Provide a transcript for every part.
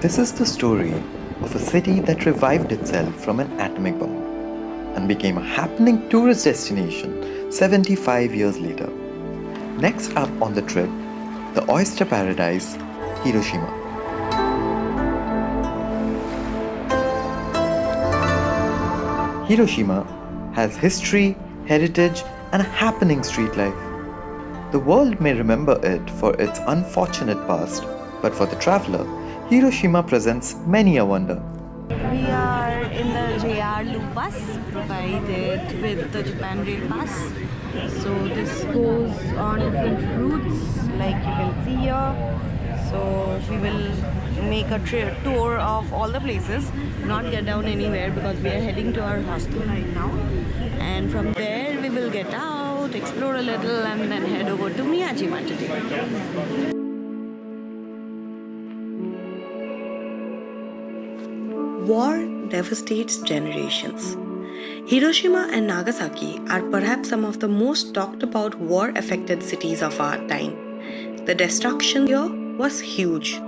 This is the story of a city that revived itself from an atomic bomb and became a happening tourist destination 75 years later. Next up on the trip, the oyster paradise, Hiroshima. Hiroshima has history, heritage, and a happening street life. The world may remember it for its unfortunate past, but for the traveler, Hiroshima presents many a wonder. We are in the JR Loop bus provided with the Japan Rail Pass. So this goes on different routes like you can see here. So we will make a tour of all the places, not get down anywhere because we are heading to our hostel right now. And from there we will get out, explore a little and then head over to Miyajima today. War devastates generations. Hiroshima and Nagasaki are perhaps some of the most talked about war affected cities of our time. The destruction here was huge.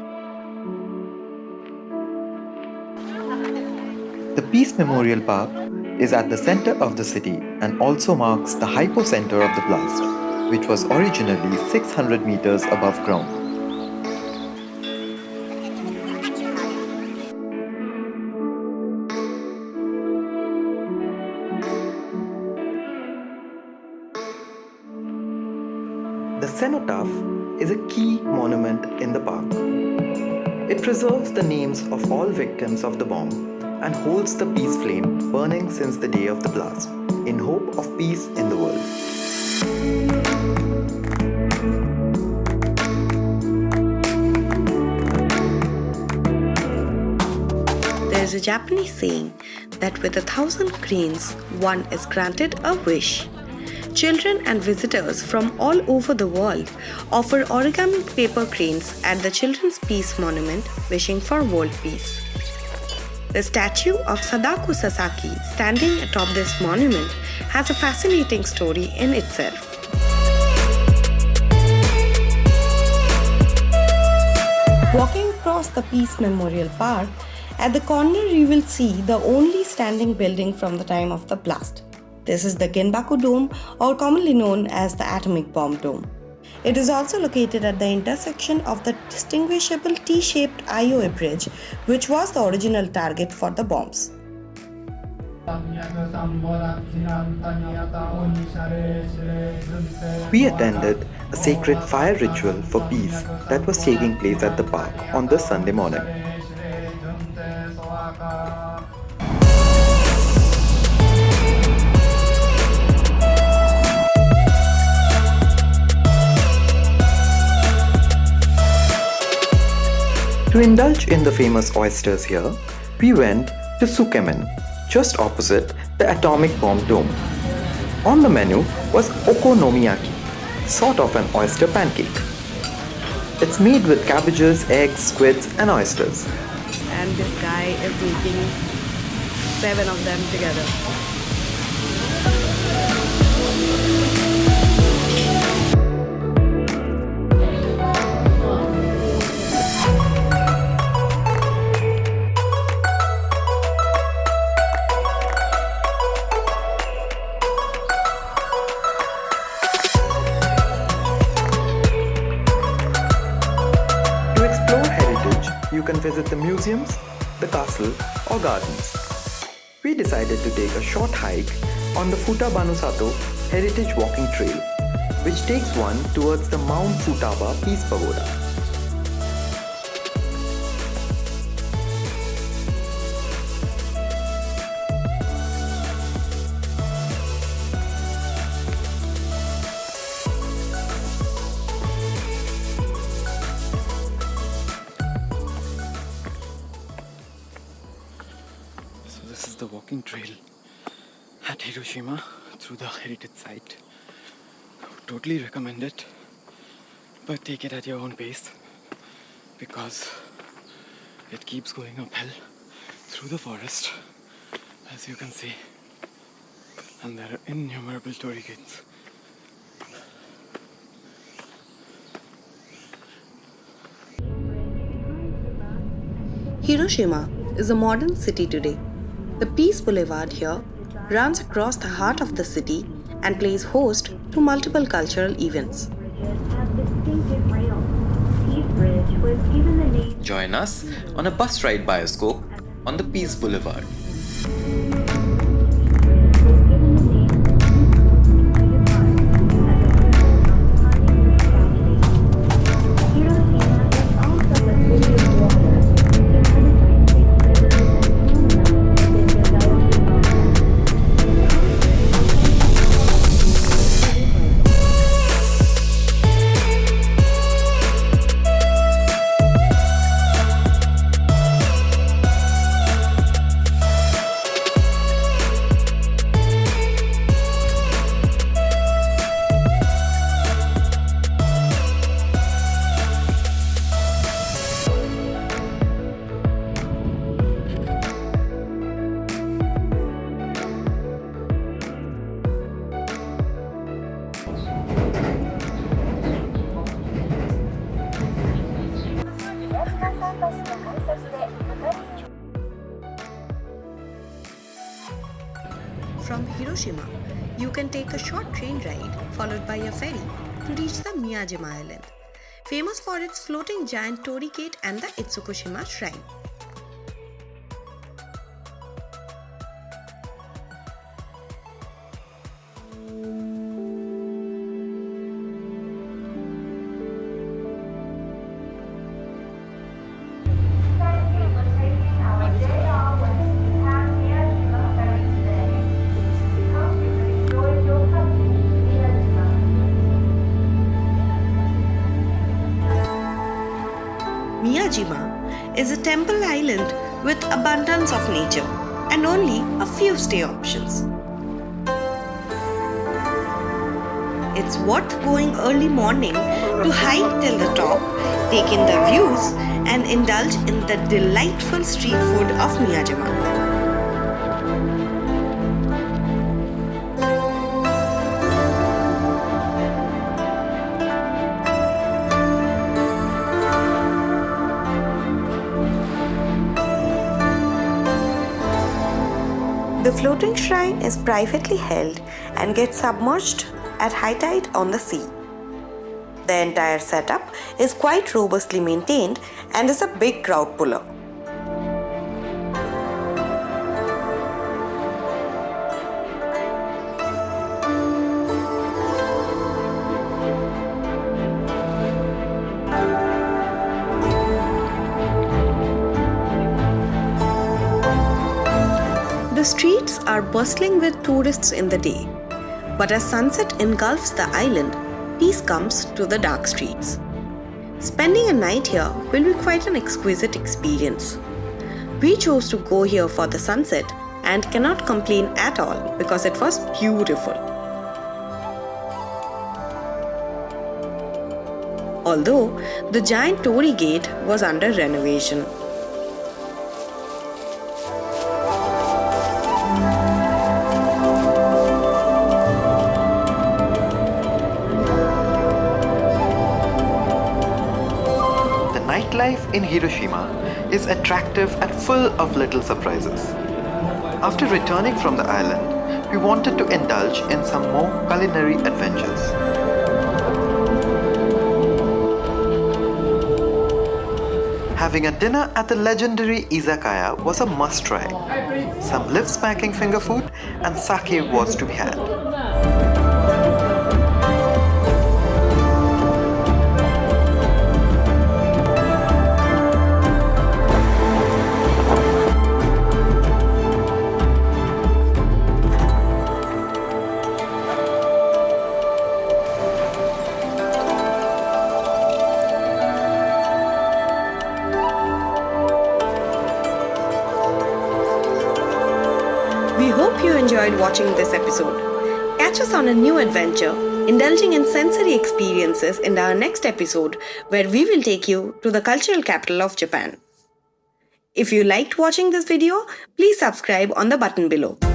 The Peace Memorial Park is at the center of the city and also marks the hypocenter of the blast, which was originally 600 meters above ground. The cenotaph is a key monument in the park. It preserves the names of all victims of the bomb and holds the peace flame burning since the day of the blast in hope of peace in the world. There is a Japanese saying that with a thousand cranes, one is granted a wish. Children and visitors from all over the world offer origami paper cranes at the Children's Peace Monument wishing for world peace. The statue of Sadako Sasaki standing atop this monument has a fascinating story in itself. Walking across the Peace Memorial Park, at the corner you will see the only standing building from the time of the blast. This is the Genbaku Dome or commonly known as the Atomic Bomb Dome. It is also located at the intersection of the distinguishable T-shaped Aioi Bridge, which was the original target for the bombs. We attended a sacred fire ritual for peace that was taking place at the park on this Sunday morning. To indulge in the famous oysters here, we went to Sukemen, just opposite the atomic bomb dome. On the menu was okonomiyaki, sort of an oyster pancake. It's made with cabbages, eggs, squids and oysters. And this guy is making seven of them together. You can visit the museums, the castle or gardens. We decided to take a short hike on the Futabanosato Heritage Walking Trail, which takes one towards the Mount Futaba Peace Pagoda. the walking trail at Hiroshima through the heritage site. I would totally recommend it, but take it at your own pace because it keeps going uphill through the forest as you can see and there are innumerable torii Hiroshima is a modern city today the Peace Boulevard here runs across the heart of the city and plays host to multiple cultural events. Join us on a bus ride bioscope on the Peace Boulevard. Hiroshima, you can take a short train ride followed by a ferry to reach the Miyajima Island, famous for its floating giant torii gate and the Itsukushima Shrine. Miyajima island with abundance of nature and only a few stay options. It's worth going early morning to hike till the top, take in the views and indulge in the delightful street food of Miyajima. Floating shrine is privately held and gets submerged at high tide on the sea. The entire setup is quite robustly maintained and is a big crowd puller. The streets are bustling with tourists in the day, but as sunset engulfs the island, peace comes to the dark streets. Spending a night here will be quite an exquisite experience. We chose to go here for the sunset and cannot complain at all because it was beautiful. Although the giant torii gate was under renovation. Nightlife in Hiroshima is attractive and full of little surprises. After returning from the island, we wanted to indulge in some more culinary adventures. Having a dinner at the legendary izakaya was a must try. Some lip-smacking finger food and sake was to be had. Enjoyed watching this episode. Catch us on a new adventure, indulging in sensory experiences in our next episode, where we will take you to the cultural capital of Japan. If you liked watching this video, please subscribe on the button below.